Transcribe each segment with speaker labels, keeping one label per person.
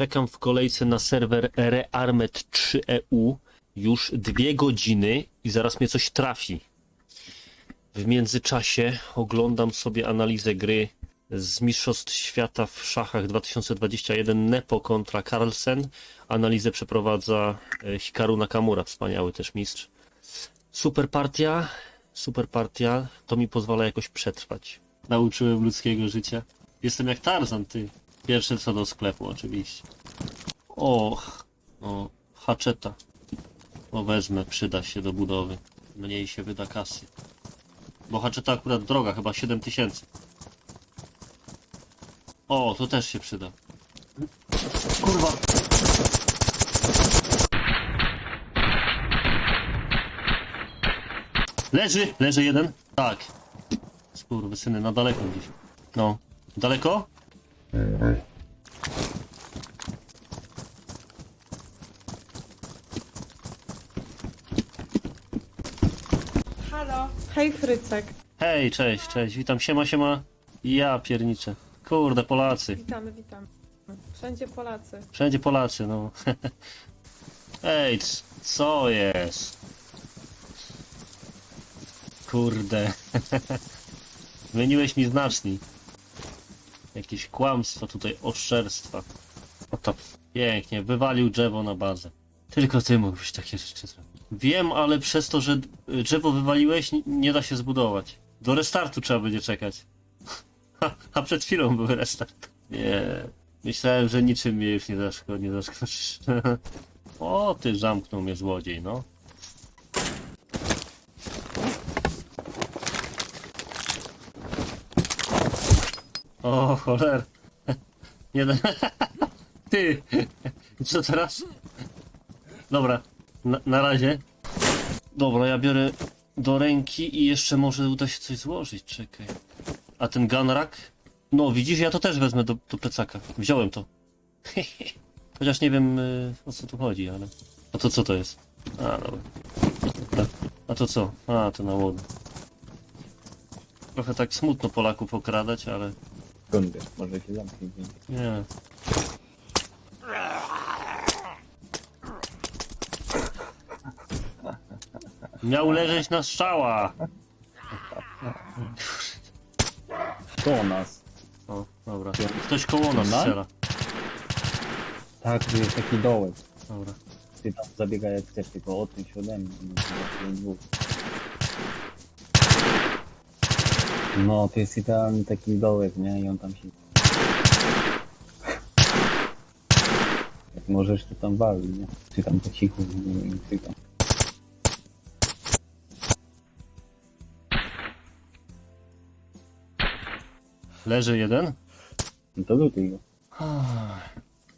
Speaker 1: Czekam w kolejce na serwer Rearmed 3EU już dwie godziny i zaraz mnie coś trafi. W międzyczasie oglądam sobie analizę gry z Mistrzostw Świata w szachach 2021 Nepo kontra Carlsen. Analizę przeprowadza e, Hikaru Nakamura, wspaniały też mistrz. Super partia, super partia, to mi pozwala jakoś przetrwać. Nauczyłem ludzkiego życia. Jestem jak Tarzan, ty. Pierwsze co do sklepu, oczywiście. Och, o, haczeta. O, wezmę, przyda się do budowy. Mniej się wyda kasy. Bo haczeta akurat droga, chyba 7 tysięcy. O, to też się przyda. Kurwa. Leży, leży jeden. Tak. syny na daleko gdzieś. No. Daleko?
Speaker 2: Halo, hej Frycek.
Speaker 1: Hej, cześć, cześć, witam, siema, siema. Ja pierniczę. Kurde, Polacy.
Speaker 2: Witamy, witamy. Wszędzie Polacy.
Speaker 1: Wszędzie Polacy, no. Ej, co jest? Kurde. Zmieniłeś mi znacznik. Jakieś kłamstwo tutaj, oszczerstwa. Oto. Pięknie, wywalił drzewo na bazę. Tylko ty mógłbyś takie rzeczy zrobić. Wiem, ale przez to, że y, drzewo wywaliłeś, nie da się zbudować. Do restartu trzeba będzie czekać. Ha, a przed chwilą był restart. Nie. Myślałem, że niczym mnie już nie, zaszko, nie zaskoczysz. o, ty zamknął mnie złodziej, no. O, choler. Nie da... Ty! Co teraz? Dobra, na, na razie. Dobra, ja biorę do ręki i jeszcze może uda się coś złożyć, czekaj. A ten gunrack? No, widzisz, ja to też wezmę do, do plecaka. Wziąłem to. Chociaż nie wiem y, o co tu chodzi, ale... A to co to jest? A, dobra. A to co? A, to na łodę. Trochę tak smutno Polaków okradać, ale...
Speaker 3: Wiesz? Może się zamknie.
Speaker 1: Nie. Miał leżeć na strzała!
Speaker 3: To nas.
Speaker 1: O, dobra. Ktoś koło nas
Speaker 3: Na?
Speaker 1: strzela.
Speaker 3: Tak, tu jest taki dołek.
Speaker 1: Dobra.
Speaker 3: Ty tam zabiegaj jak chcesz, tylko się ode mnie. To jest dwóch. No, to jest idealny taki dołek, nie? I on tam się... Jak możesz, to tam wali, nie? Czy tam po cichu, nie wiem, czy tam.
Speaker 1: Leży jeden?
Speaker 3: No to lutuj go.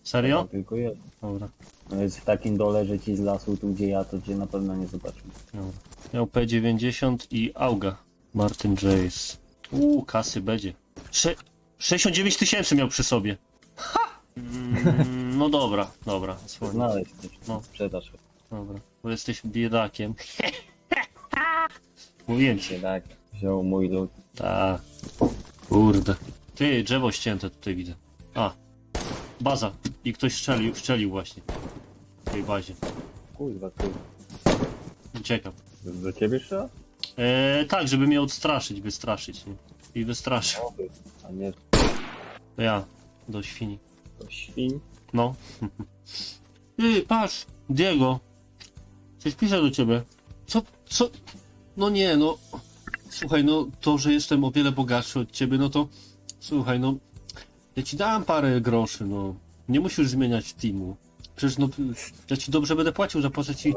Speaker 1: Serio?
Speaker 3: Tylko jeden.
Speaker 1: Dobra.
Speaker 3: No jest w takim dole, że ci z lasu, tu gdzie ja, to cię na pewno nie zobaczymy.
Speaker 1: Dobra. Miał P90 i Auga. Martin Jace. Uuu, kasy będzie. Sze 69 tysięcy miał przy sobie. Ha! Mm, no dobra, dobra. Słowo.
Speaker 3: Znaleźć
Speaker 1: No.
Speaker 3: sprzedaż.
Speaker 1: Dobra, bo jesteś biedakiem. Mówiłem ci.
Speaker 3: Tak, wziął mój lód.
Speaker 1: Tak. Kurde. Ty, drzewo ścięte tutaj widzę. A. Baza. I ktoś strzelił, strzelił właśnie. W tej bazie.
Speaker 3: Kurwa, kurwa.
Speaker 1: Uciekam.
Speaker 3: Do ciebie trzeba?
Speaker 1: Eee, tak, żeby mnie odstraszyć, wystraszyć. Nie? I wystraszył.
Speaker 3: Oby. A nie
Speaker 1: To ja. Do świni.
Speaker 3: to świn.
Speaker 1: No. Ty, patrz, Diego. Coś pisze do ciebie. Co, co? No nie, no. Słuchaj, no to, że jestem o wiele bogatszy od ciebie, no to słuchaj, no. Ja ci dałem parę groszy, no. Nie musisz zmieniać teamu. Przecież no, ja ci dobrze będę płacił, zapłacę ci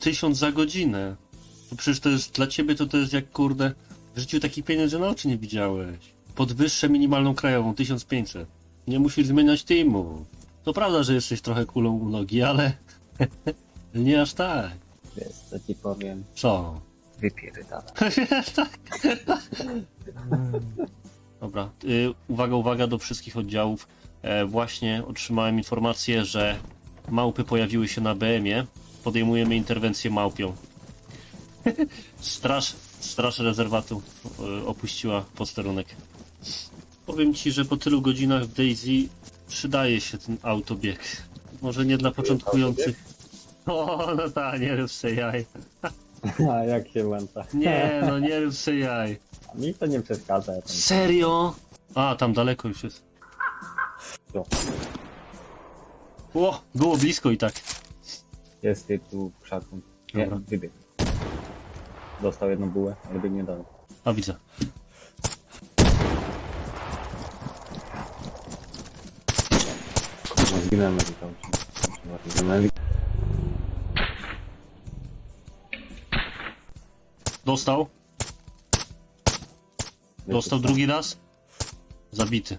Speaker 1: tysiąc za godzinę. To przecież to jest, dla ciebie to to jest jak, kurde, w życiu takich pieniędzy na oczy nie widziałeś. Podwyższę minimalną krajową, 1500. Nie musisz zmieniać teamu. To prawda, że jesteś trochę kulą u nogi, ale nie aż tak.
Speaker 3: Wiesz, co ci powiem?
Speaker 1: Co?
Speaker 3: Wypierdala.
Speaker 1: tak. Dobra, y, uwaga, uwaga do wszystkich oddziałów. E, właśnie otrzymałem informację, że małpy pojawiły się na BM-ie. Podejmujemy interwencję małpią. Straż, straż rezerwatu e, opuściła posterunek. Powiem ci, że po tylu godzinach w Daisy Przydaje się ten autobieg. Może nie dla początkujących. O, no ta, nie rób se jaj.
Speaker 3: A jak się włącza?
Speaker 1: Nie, no nie rób se jaj.
Speaker 3: A mi to nie przeszkadza. Ja.
Speaker 1: Serio? A, tam daleko już jest.
Speaker 3: Co?
Speaker 1: O, było blisko i tak.
Speaker 3: Jest ty tu krzaku. Nie,
Speaker 1: Dobra.
Speaker 3: Dostał jedną bułę, ale biegnie dalej.
Speaker 1: A widzę.
Speaker 3: No, zginęłem na.
Speaker 1: Dostał? Dostał drugi raz? Zabity.